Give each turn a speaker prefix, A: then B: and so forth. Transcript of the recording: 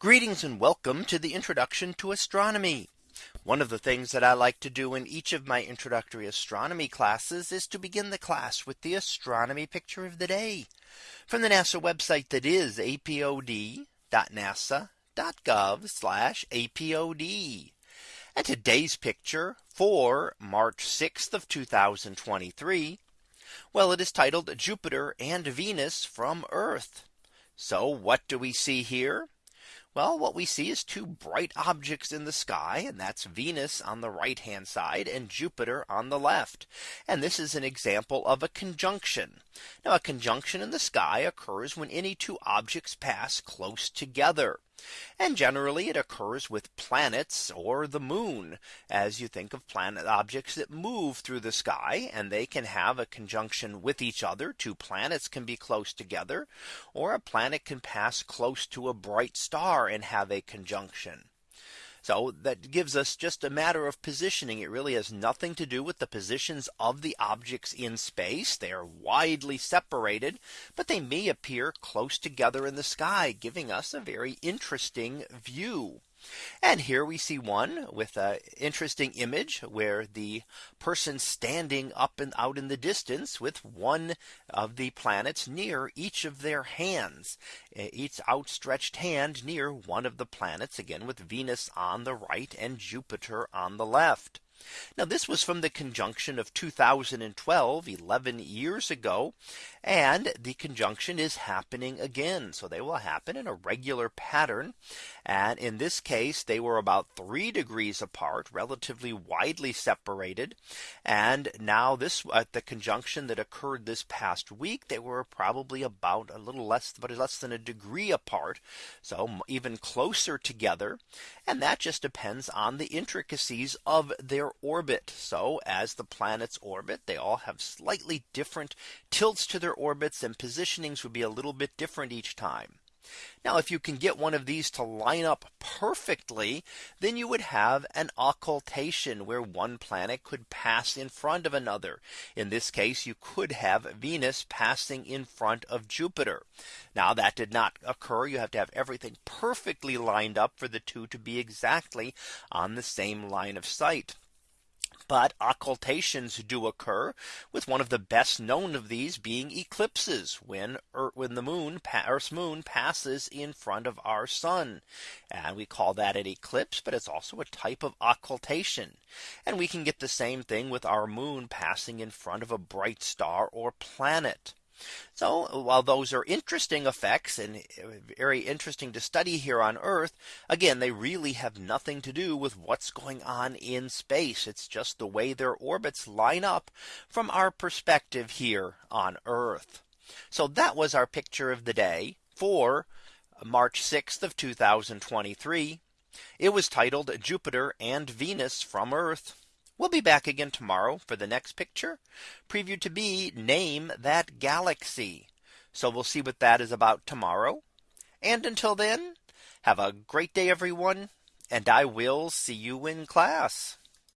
A: Greetings and welcome to the introduction to astronomy. One of the things that I like to do in each of my introductory astronomy classes is to begin the class with the astronomy picture of the day from the NASA website that is apod.nasa.gov apod. And today's picture for March 6th of 2023. Well, it is titled Jupiter and Venus from Earth. So what do we see here? Well, what we see is two bright objects in the sky, and that's Venus on the right hand side and Jupiter on the left. And this is an example of a conjunction. Now a conjunction in the sky occurs when any two objects pass close together. And generally it occurs with planets or the moon as you think of planet objects that move through the sky and they can have a conjunction with each other two planets can be close together or a planet can pass close to a bright star and have a conjunction. So that gives us just a matter of positioning. It really has nothing to do with the positions of the objects in space. They are widely separated, but they may appear close together in the sky, giving us a very interesting view. And here we see one with an interesting image where the person standing up and out in the distance with one of the planets near each of their hands, each outstretched hand near one of the planets again with Venus on the right and Jupiter on the left. Now this was from the conjunction of 2012 11 years ago. And the conjunction is happening again. So they will happen in a regular pattern. And in this case, they were about three degrees apart, relatively widely separated. And now this at the conjunction that occurred this past week, they were probably about a little less, but less than a degree apart. So even closer together. And that just depends on the intricacies of their orbit. So as the planets orbit, they all have slightly different tilts to their orbits and positionings would be a little bit different each time. Now, if you can get one of these to line up perfectly, then you would have an occultation where one planet could pass in front of another. In this case, you could have Venus passing in front of Jupiter. Now that did not occur. You have to have everything perfectly lined up for the two to be exactly on the same line of sight. But occultations do occur with one of the best known of these being eclipses when Earth, when the moon Earth's moon passes in front of our sun. And we call that an eclipse, but it's also a type of occultation. And we can get the same thing with our moon passing in front of a bright star or planet. So while those are interesting effects and uh, very interesting to study here on Earth, again, they really have nothing to do with what's going on in space. It's just the way their orbits line up from our perspective here on Earth. So that was our picture of the day for March 6th of 2023. It was titled Jupiter and Venus from Earth. We'll be back again tomorrow for the next picture preview to be name that galaxy. So we'll see what that is about tomorrow. And until then, have a great day, everyone. And I will see you in class.